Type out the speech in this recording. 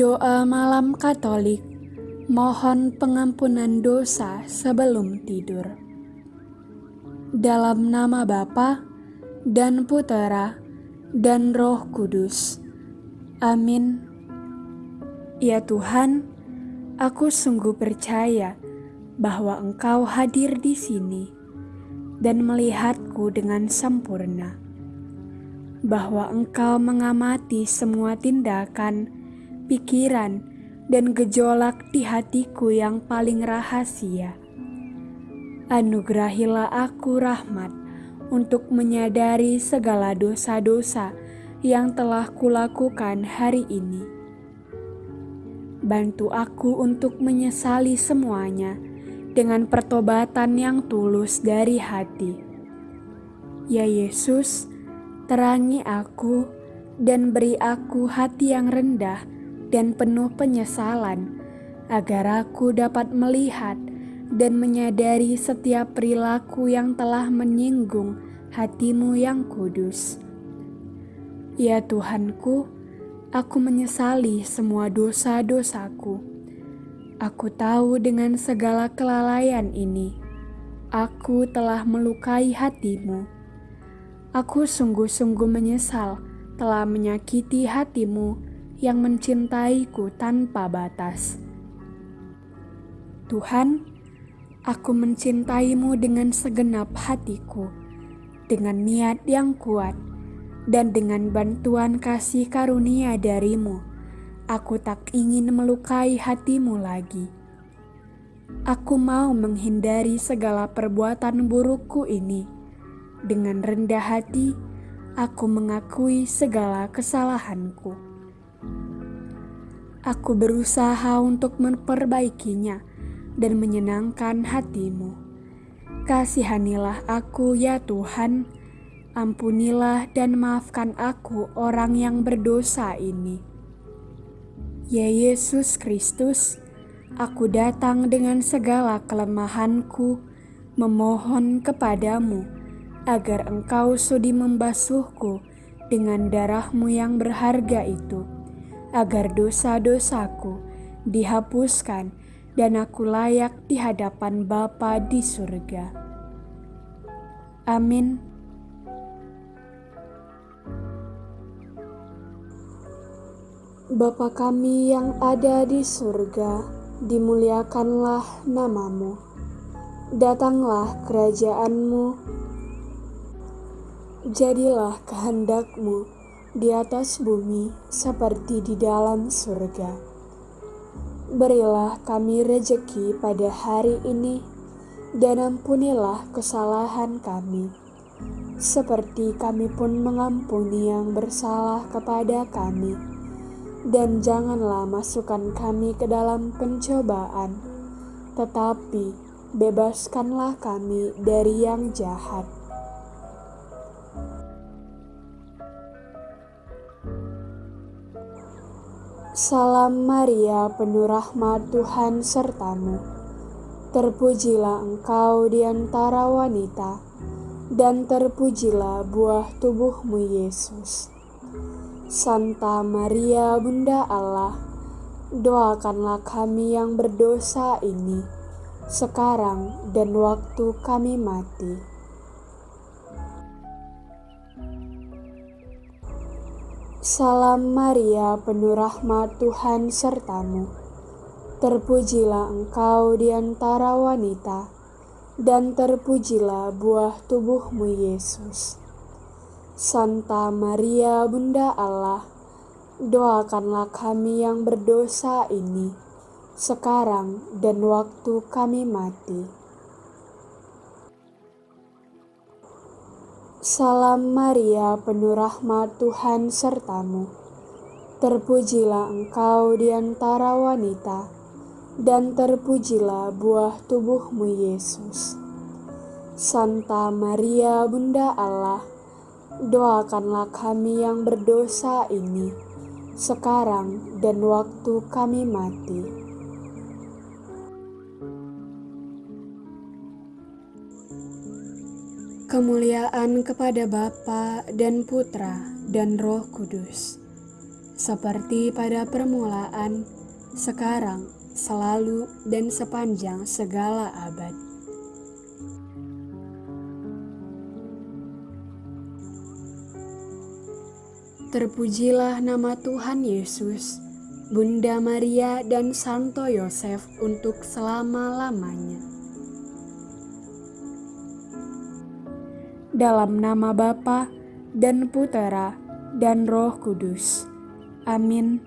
Doa Malam Katolik Mohon pengampunan dosa sebelum tidur. Dalam nama Bapa dan Putera dan Roh Kudus. Amin. Ya Tuhan, aku sungguh percaya bahwa Engkau hadir di sini dan melihatku dengan sempurna. Bahwa Engkau mengamati semua tindakan, pikiran, dan gejolak di hatiku yang paling rahasia. Anugerahilah aku rahmat untuk menyadari segala dosa-dosa yang telah kulakukan hari ini. Bantu aku untuk menyesali semuanya dengan pertobatan yang tulus dari hati. Ya Yesus, Terangi aku dan beri aku hati yang rendah dan penuh penyesalan, agar aku dapat melihat dan menyadari setiap perilaku yang telah menyinggung hatimu yang kudus. Ya Tuhanku, aku menyesali semua dosa-dosaku. Aku tahu dengan segala kelalaian ini, aku telah melukai hatimu Aku sungguh-sungguh menyesal telah menyakiti hatimu yang mencintaiku tanpa batas. Tuhan, aku mencintaimu dengan segenap hatiku, dengan niat yang kuat, dan dengan bantuan kasih karunia darimu, aku tak ingin melukai hatimu lagi. Aku mau menghindari segala perbuatan burukku ini dengan rendah hati, aku mengakui segala kesalahanku. Aku berusaha untuk memperbaikinya dan menyenangkan hatimu. Kasihanilah aku ya Tuhan, ampunilah dan maafkan aku orang yang berdosa ini. Ya Yesus Kristus, aku datang dengan segala kelemahanku, memohon kepadamu agar engkau sudi membasuhku dengan darahmu yang berharga itu, agar dosa-dosaku dihapuskan dan aku layak di hadapan Bapa di surga. Amin. Bapa kami yang ada di surga, dimuliakanlah namamu. Datanglah kerajaanmu, Jadilah kehendakmu di atas bumi seperti di dalam surga. Berilah kami rejeki pada hari ini, dan ampunilah kesalahan kami, seperti kami pun mengampuni yang bersalah kepada kami. Dan janganlah masukkan kami ke dalam pencobaan, tetapi bebaskanlah kami dari yang jahat Salam Maria, penuh rahmat Tuhan sertamu. Terpujilah engkau di antara wanita, dan terpujilah buah tubuhmu Yesus. Santa Maria, Bunda Allah, doakanlah kami yang berdosa ini, sekarang dan waktu kami mati. Salam Maria, penuh rahmat Tuhan sertamu. Terpujilah engkau di antara wanita, dan terpujilah buah tubuhmu Yesus. Santa Maria, Bunda Allah, doakanlah kami yang berdosa ini, sekarang dan waktu kami mati. Salam Maria, penuh rahmat Tuhan sertamu. Terpujilah engkau di antara wanita, dan terpujilah buah tubuhmu Yesus. Santa Maria, Bunda Allah, doakanlah kami yang berdosa ini, sekarang dan waktu kami mati. Kemuliaan kepada Bapa dan Putra dan Roh Kudus, seperti pada permulaan, sekarang, selalu, dan sepanjang segala abad. Terpujilah nama Tuhan Yesus, Bunda Maria, dan Santo Yosef untuk selama-lamanya. Dalam nama Bapa dan Putera dan Roh Kudus. Amin.